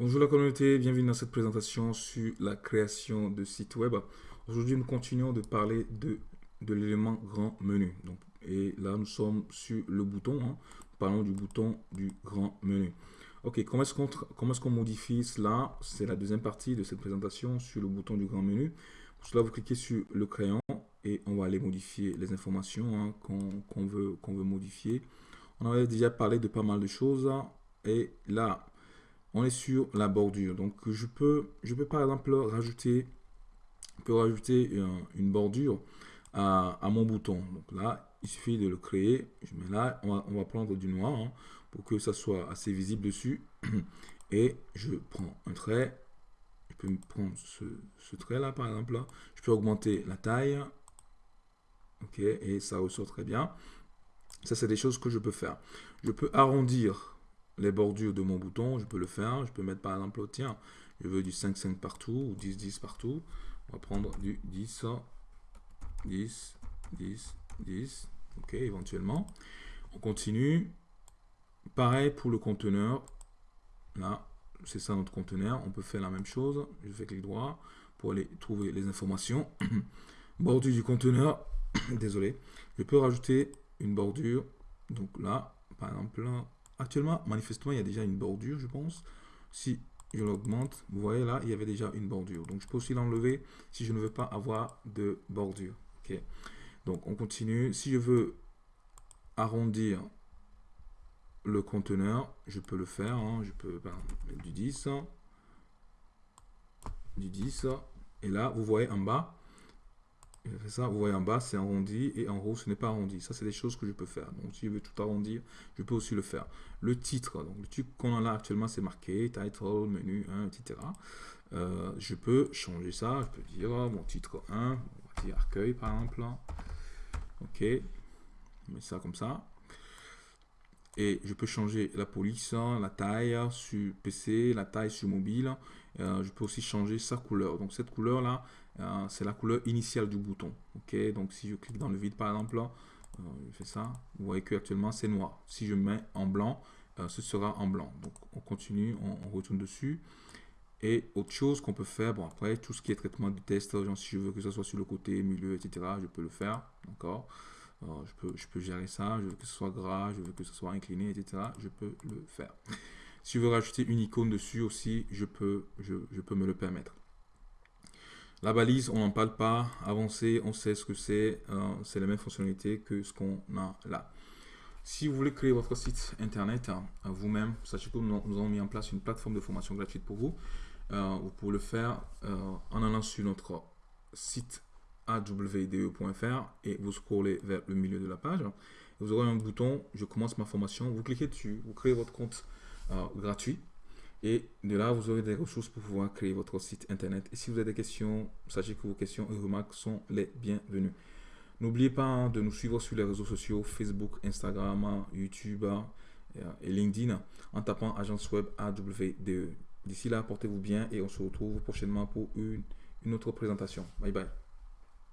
Bonjour la communauté, bienvenue dans cette présentation sur la création de sites web. Aujourd'hui, nous continuons de parler de, de l'élément grand menu. Donc, et là, nous sommes sur le bouton. Hein. Parlons du bouton du grand menu. Ok, comment est-ce qu'on est modifie cela? C'est la deuxième partie de cette présentation sur le bouton du grand menu. Pour cela, vous cliquez sur le crayon et on va aller modifier les informations hein, qu'on veut, qu'on veut modifier. On avait déjà parlé de pas mal de choses. Et là, on est sur la bordure. Donc je peux, je peux par exemple rajouter, peux rajouter une bordure à, mon bouton. Donc là, il suffit de le créer. Je mets là, on va, prendre du noir hein, pour que ça soit assez visible dessus. Et je prends un trait. Je peux prendre ce, ce trait là par exemple. Là. Je peux augmenter la taille. Ok, et ça ressort très bien. Ça, c'est des choses que je peux faire. Je peux arrondir les bordures de mon bouton, je peux le faire. Je peux mettre par exemple, tiens, je veux du 5-5 partout ou 10-10 partout. On va prendre du 10, 10, 10, 10. Ok, éventuellement. On continue. Pareil pour le conteneur. Là, c'est ça notre conteneur. On peut faire la même chose. Je fais clic droit pour aller trouver les informations. bordure du conteneur. Désolé. Je peux rajouter une bordure. Donc là, par exemple, Actuellement, manifestement, il y a déjà une bordure, je pense. Si je l'augmente, vous voyez là, il y avait déjà une bordure. Donc, je peux aussi l'enlever si je ne veux pas avoir de bordure. Ok. Donc, on continue. Si je veux arrondir le conteneur, je peux le faire. Hein. Je peux mettre du 10. Du 10. Et là, vous voyez en bas, ça, vous voyez en bas, c'est arrondi et en haut, ce n'est pas arrondi. Ça, c'est des choses que je peux faire. Donc, si je veux tout arrondir, je peux aussi le faire. Le titre, donc le titre qu'on a là actuellement, c'est marqué title, menu 1, etc. Euh, je peux changer ça. Je peux dire mon titre 1, on accueil par exemple. Ok, je mets ça comme ça. Et je peux changer la police, la taille sur PC, la taille sur mobile. Euh, je peux aussi changer sa couleur. Donc cette couleur là, euh, c'est la couleur initiale du bouton. Ok, donc si je clique dans le vide par exemple, euh, je fais ça. Vous voyez que actuellement c'est noir. Si je mets en blanc, ce sera en blanc. Donc on continue, on, retourne dessus. Et autre chose qu'on peut faire, bon après tout ce qui est traitement du test, genre si je veux que ce soit sur le côté, milieu, etc., je peux le faire. D'accord? Je, peux, je peux gérer ça, je veux que ce soit gras, je veux que ce soit incliné, etc. Je peux le faire. Si je veux rajouter une icône dessus aussi, je peux, je, peux me le permettre. La balise, on n'en parle pas. Avancer, on sait ce que c'est. Euh, c'est la même fonctionnalité que ce qu'on a là. Si vous voulez créer votre site internet hein, vous-même, sachez que nous, avons mis en place une plateforme de formation gratuite pour vous. Euh, vous pouvez le faire euh, en allant sur notre site awde.fr et vous scrollez vers le milieu de la page. Vous aurez un bouton « Je commence ma formation ». Vous cliquez dessus, vous créez votre compte gratuit. Et de là, vous aurez des ressources pour pouvoir créer votre site internet. Et si vous avez des questions, sachez que vos questions et remarques sont les bienvenues. N'oubliez pas hein, de nous suivre sur les réseaux sociaux Facebook, Instagram, YouTube euh, et LinkedIn en tapant agence web AWDE. D'ici là, portez-vous bien et on se retrouve prochainement pour une, une autre présentation. Bye bye.